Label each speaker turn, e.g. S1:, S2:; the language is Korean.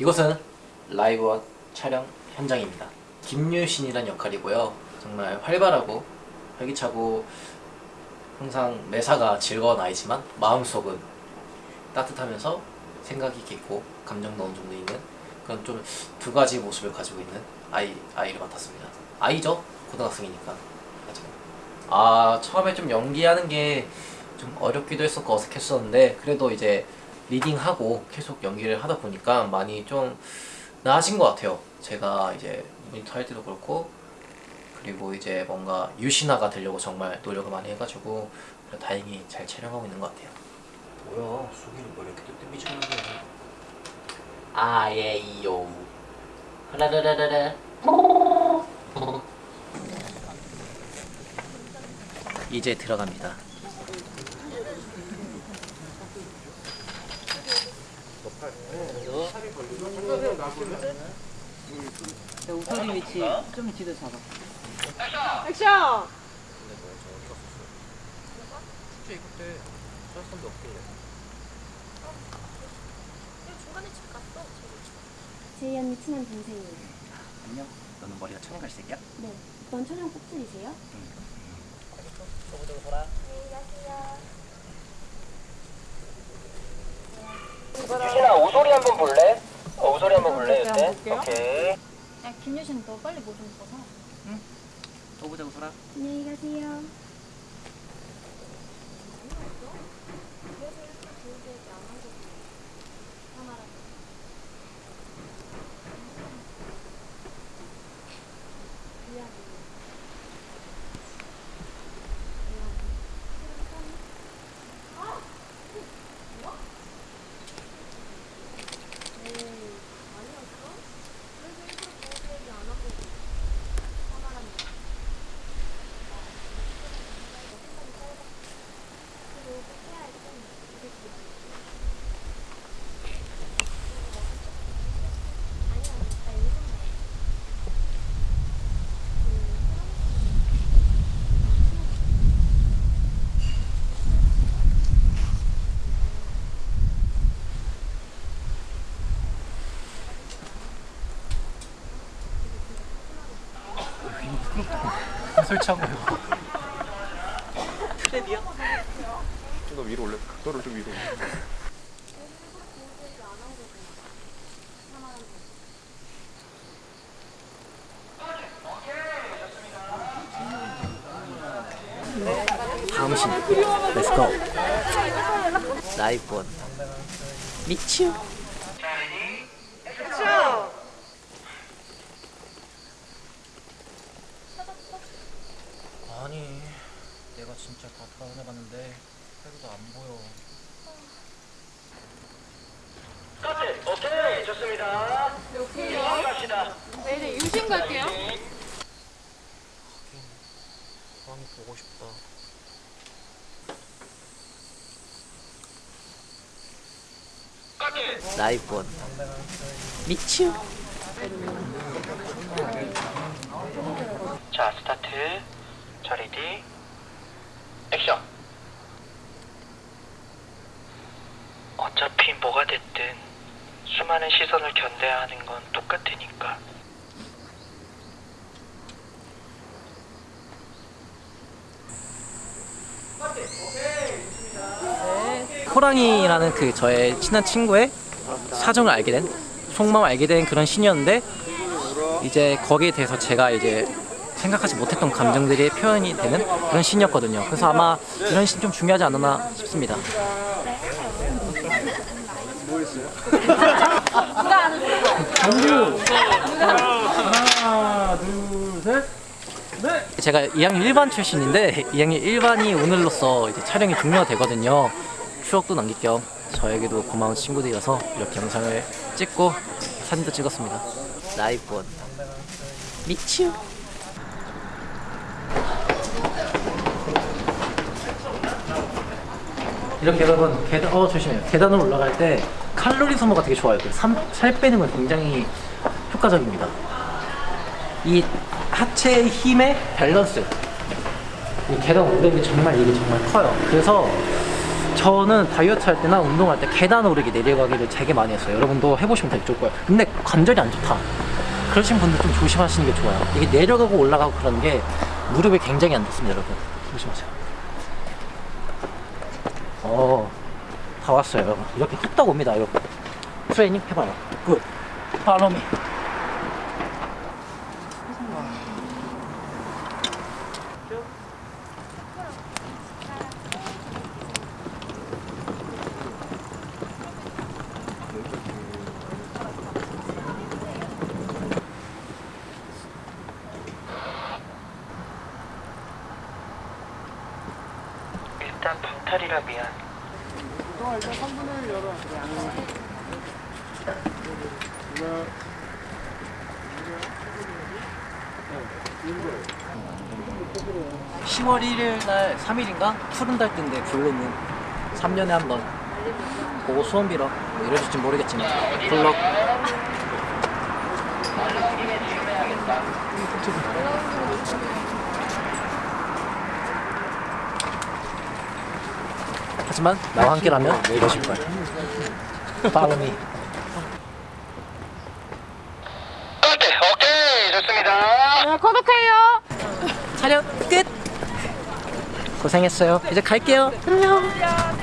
S1: 이곳은 라이브 촬영 현장입니다. 김유신이란 역할이고요. 정말 활발하고 활기차고 항상 매사가 즐거운 아이지만 마음속은 따뜻하면서 생각이 깊고 감정도 어느 정도 있는 그런 좀 두 가지 모습을 가지고 있는 아이 아이를 맡았습니다. 아이죠? 고등학생이니까. 아 처음에 좀 연기하는 게 좀 어렵기도 했었고 어색했었는데 그래도 이제 리딩하고 계속 연기를 하다 보니까 많이 좀 나아진 것 같아요. 제가 이제 모니터 할 때도 그렇고 그리고 이제 뭔가 유신화가 되려고 정말 노력을 많이 해가지고 다행히 잘 촬영하고 있는 것 같아요. 뭐야 수기는 뭐 이렇게 뜸비처럼 해 아예이요 라라라라라 이제 들어갑니다.
S2: 우선 위치 좀 뒤로 잡아.
S3: 액션!
S1: 솔직히 그때 짤선도 없길래
S4: 제이 언니 친한 동생이에요.
S1: 안녕 너는 머리가 청갈색이야?
S4: 네. 이번 촬영 꼭지이세요?
S5: 유진아 우소리 한번 볼래? 어, 우소리 한번 볼래
S3: 한번
S5: 이때?
S3: 볼게요.
S5: 오케이
S4: 야, 김유신 너 빨리 뭐좀 벗어.
S1: 또 보자 우소라
S4: 안녕히 가세요.
S1: 설치하고 요
S6: 좀 더 위로 올려. 너를 좀 위로.
S1: 다음 신 렛츠고 라이브 원 미츄
S3: 액션!
S1: 아니 내가 진짜 다 타원해봤는데 해도 안 보여.
S5: 카트 오케이 좋습니다.
S3: 오케이요.
S5: 갑시다.
S3: 네, 이제 유신 갈게요.
S1: 광이 보고 싶다. 원 미츄
S5: 자 스타트. 자 ready action 어차피 뭐가 됐든 수많은 시선을 견뎌야 하는 건 똑같으니까
S1: 호랑이라는 그 저의 친한 친구의 사정을 알게 된 속마음을 알게 된 그런 신이었는데 이제 거기에 대해서 제가 이제 생각하지 못했던 감정들이 표현이 되는 그런 신이었거든요. 그래서 아마 이런 신 좀 중요하지 않나 싶습니다. 제가 2학년 1반 출신인데 2학년 1반이 오늘로써 이제 촬영이 종료가 되거든요. 추억도 남길 겸 저에게도 고마운 친구들이라서 이렇게 영상을 찍고 사진도 찍었습니다. 원 미츄 이렇게 여러분 계단 어 조심해요. 계단으로 올라갈 때 칼로리 소모가 되게 좋아요 그 삼- 살 빼는 건 굉장히 효과적입니다 이 하체의 힘의 밸런스 이 계단 오르는 게 정말 이게 정말 커요 그래서 저는 다이어트 할 때나 운동할 때 계단 오르기 내려가기를 되게 많이 했어요. 여러분도 해보시면 되게 좋을 거예요. 근데 관절이 안 좋다. 그러신 분들 좀 조심하시는 게 좋아요. 이게 내려가고 올라가고 그런 게 무릎에 굉장히 안 좋습니다, 여러분. 조심하세요. 어, 다 왔어요, 여러분. 이렇게 뚝딱 옵니다, 여러분. 트레이닝 해봐요. Good. Follow me.
S5: 일단 방탈이라 미안.
S6: 일단 3분의 1 열어.
S1: 10월 1일 날 3일인가? 푸른 달 뜬데 블루문 3년에 한 번 보고 소원 빌어 뭐 이러실지 모르겠지만 블럭 하지만 나와 함께라면 이러실 거야 팔로미
S5: 오케이, 오케이, 좋습니다.
S3: 네, 구독해요.
S1: 촬영 끝. 고생했어요. 이제 갈게요. 안녕.
S3: 야,